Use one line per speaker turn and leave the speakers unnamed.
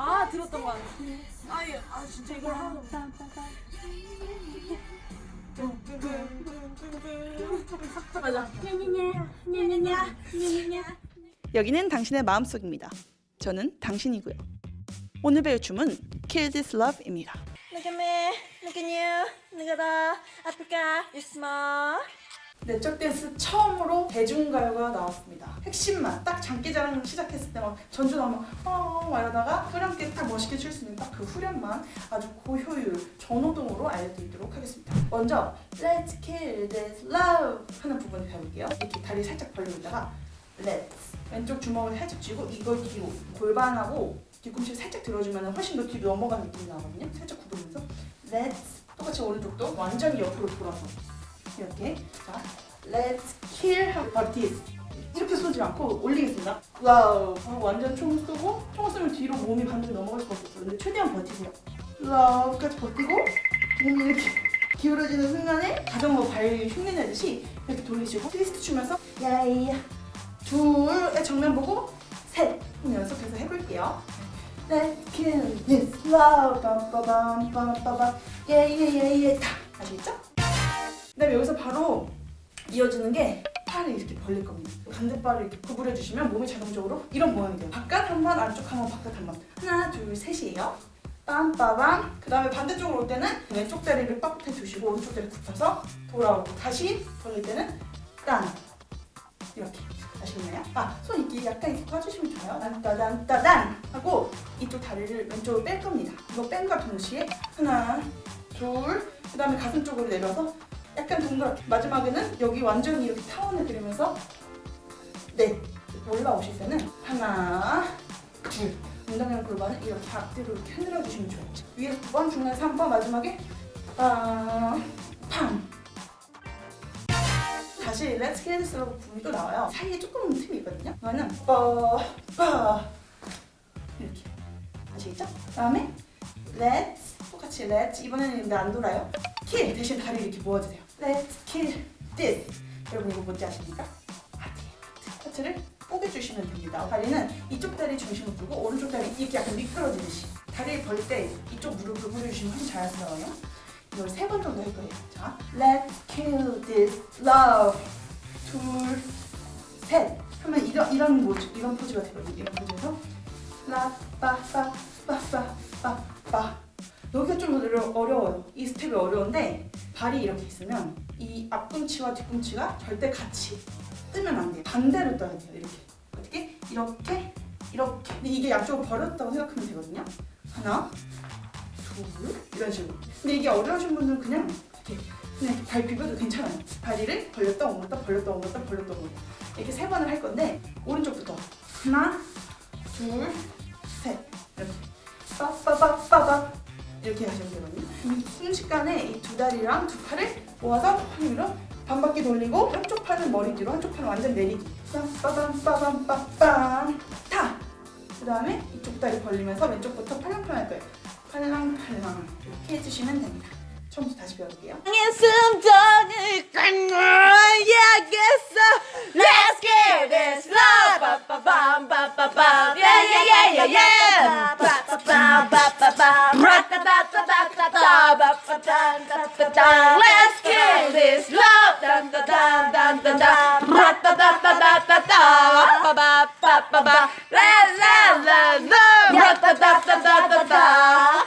아 들었던 거 같아. 아유 아 진짜 이걸 하고. 맞아.
여기는 당신의 마음속입니다. 저는 당신이고요. 오늘 배울 춤은 Kill This Love입니다.
Look at me, look at you, look at the Africa, you smile.
내적 댄스 처음으로 대중가요가 나왔습니다. 핵심만 딱 장기자랑 시작했을 때 막 전주 나오면 어막 이러다가 후렴께 딱 멋있게 출 수 있는 딱 그 후렴만 아주 고효율 전호동으로 알려드리도록 하겠습니다. 먼저 Let's kill this love 하는 부분을 배울게요. 이렇게 다리 살짝 벌리고 있다가 Let's 왼쪽 주먹을 살짝 쥐고 이걸 뒤로 골반하고 뒤꿈치 살짝 들어주면 훨씬 더 뒤로 넘어가는 느낌이 나거든요. 살짝 굽으면서 Let's 똑같이 오른쪽도 완전히 옆으로 돌아서 이렇게 자 Let's kill 하고 버티스 이렇게 쏘지 않고 올리겠습니다. Love 하고 완전 총을 쏘고 총을 쏘면 뒤로 몸이 반대로 넘어갈 수밖에 없어요. 근데 최대한 버티세요. Love까지 버티고 몸이 이렇게 기울어지는 순간에 자전거 발 흉내내듯이 이렇게 돌리시고 트위스트 추면서 야이야 둘의 정면 보고 셋 연속해서 해볼게요. Let's kill this. love 빰빠밤 빰빠밤 예예예예. 다. 아시겠죠? 그다음에 여기서 바로 이어지는 게 팔을 이렇게 벌릴 겁니다. 반대발을 이렇게 구부려 주시면 몸이 자동적으로 이런 모양이 돼요. 바깥 한 번, 안쪽 한 번, 바깥 한 번. 하나, 둘, 셋이에요. 빰빠밤. 그 다음에 반대쪽으로 올 때는 왼쪽 다리를 빡해 두시고 오른쪽 다리 굽혀서 돌아오고 다시 벌릴 때는 딴 이렇게 아시겠나요? 아, 손 이렇게 약간 이렇게 꽈주시면 좋아요. 딴따단 따단 하고 이쪽 다리를 왼쪽으로 뺄 겁니다. 이거 뺀과 동시에 하나, 둘, 그 다음에 가슴 쪽으로 내려서 약간 동그랗게 마지막에는 여기 완전히 이렇게 타원을 그리면서 네 올라오실 때는 하나 둘. 엉덩이랑 골반을 이렇게 앞뒤로 이렇게 흔들어 주시면 좋아요. 위에서 두번 중간에 3번 마지막에 빰 다시 Let's kill this love 부분이 또 나와요. 사이에 조금 틈이 있거든요. 이거는 뻐빠 이렇게. 아시겠죠? 그 다음에 Let's 똑같이 Let's 이번에는 근데 안 돌아요. kill 대신 다리 이렇게 모아주세요 Let's kill this. 여러분 이거 뭔지 아십니까? 하트. 하트를 뽀개주시면 됩니다. 다리는 이쪽 다리 중심을 두고 오른쪽 다리 이렇게 약간 미끄러지듯이 다리를 벌 때 이쪽 무릎을 훨씬 자연스러워요. 이걸 세 번 정도 할 거예요. 자 Let's kill this love. 둘 셋. 하면 이런, 이런 모즈 이런 포즈가 되거든요. 이런 포즈에서 라빠빠빠빠빠빠. 여기가 좀 어려- 어려워요. 이 스텝이 어려운데 발이 이렇게 있으면 이 앞꿈치와 뒤꿈치가 절대 같이 뜨면 안 돼요. 반대로 떠야 돼요. 이렇게. 어떻게? 이렇게, 이렇게. 근데 이게 양쪽으로 벌었다고 생각하면 되거든요. 하나, 둘, 이런 식으로. 근데 이게 어려우신 분들은 그냥 이렇게 그냥 발 비벼도 괜찮아요. 다리를 벌렸다 옮겼다 벌렸다 옮겼다 벌렸다 옮겼다 이렇게 세 번을 할 건데 오른쪽부터 하나, 둘, 셋 이렇게 빠빠빠빠빠 이렇게 하시면 되거든요. 이 순식간에 이 두 다리랑 두 팔을 모아서 팔 위로 반 바퀴 돌리고 한쪽 팔은 머리 뒤로 한쪽 팔은 완전 내리기. 빰빠밤 빠밤빠빰 타. 그 다음에 이쪽 다리 벌리면서 왼쪽부터 팔랑팔랑 할 거예요. 팔랑팔랑 이렇게 해주시면 됩니다. 처음부터 다시 배워볼게요.
숨정을 꺼야겠어. Let's get this love. 빠빠밤 빠빠밤. Yeah yeah yeah yeah yeah. Let's kill this love. 딴